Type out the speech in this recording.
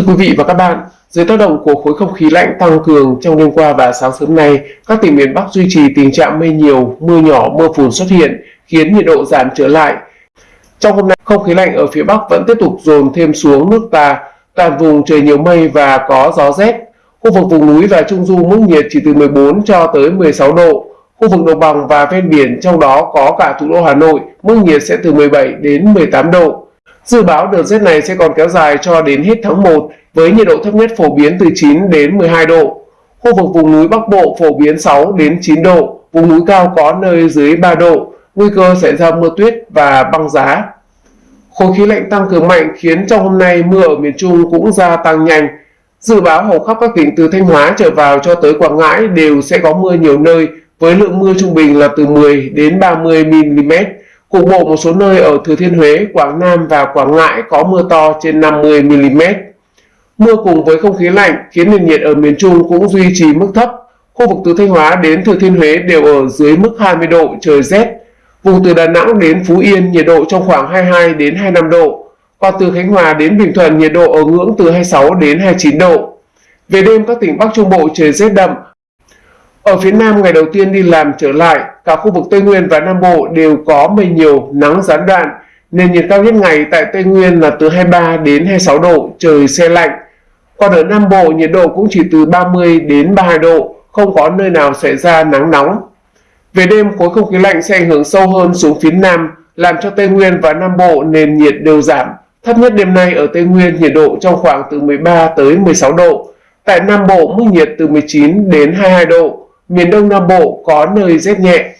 Thưa quý vị và các bạn, dưới tác động của khối không khí lạnh tăng cường trong đêm qua và sáng sớm nay, các tỉnh miền Bắc duy trì tình trạng mây nhiều, mưa nhỏ, mưa phùn xuất hiện, khiến nhiệt độ giảm trở lại. Trong hôm nay, không khí lạnh ở phía Bắc vẫn tiếp tục dồn thêm xuống nước ta, toàn vùng trời nhiều mây và có gió rét. Khu vực vùng núi và trung du mức nhiệt chỉ từ 14 cho tới 16 độ. Khu vực đồng bằng và ven biển trong đó có cả thủ đô Hà Nội, mức nhiệt sẽ từ 17 đến 18 độ. Dự báo đợt rét này sẽ còn kéo dài cho đến hết tháng 1 với nhiệt độ thấp nhất phổ biến từ 9 đến 12 độ. Khu vực vùng núi Bắc Bộ phổ biến 6 đến 9 độ, vùng núi cao có nơi dưới 3 độ, nguy cơ xảy ra mưa tuyết và băng giá. Khối khí lạnh tăng cường mạnh khiến trong hôm nay mưa ở miền Trung cũng gia tăng nhanh. Dự báo hầu khắp các tỉnh từ Thanh Hóa trở vào cho tới Quảng Ngãi đều sẽ có mưa nhiều nơi với lượng mưa trung bình là từ 10 đến 30 mm Cục bộ một số nơi ở Thừa Thiên Huế, Quảng Nam và Quảng Ngãi có mưa to trên 50 mm. Mưa cùng với không khí lạnh khiến nền nhiệt ở miền Trung cũng duy trì mức thấp. Khu vực từ Thanh Hóa đến Thừa Thiên Huế đều ở dưới mức 20 độ, trời rét. Vùng từ Đà Nẵng đến Phú Yên nhiệt độ trong khoảng 22 đến 25 độ. Còn từ Khánh Hòa đến Bình Thuận nhiệt độ ở ngưỡng từ 26 đến 29 độ. Về đêm các tỉnh Bắc Trung Bộ trời rét đậm, ở phía Nam ngày đầu tiên đi làm trở lại, cả khu vực Tây Nguyên và Nam Bộ đều có mây nhiều, nắng gián đoạn, nền nhiệt cao nhất ngày tại Tây Nguyên là từ 23 đến 26 độ, trời xe lạnh. Còn ở Nam Bộ nhiệt độ cũng chỉ từ 30 đến 32 độ, không có nơi nào xảy ra nắng nóng. Về đêm, khối không khí lạnh sẽ ảnh hưởng sâu hơn xuống phía Nam, làm cho Tây Nguyên và Nam Bộ nền nhiệt đều giảm. Thấp nhất đêm nay ở Tây Nguyên nhiệt độ trong khoảng từ 13 tới 16 độ. Tại Nam Bộ mức nhiệt từ 19 đến 22 độ miền Đông Nam Bộ có nơi rét nhẹ.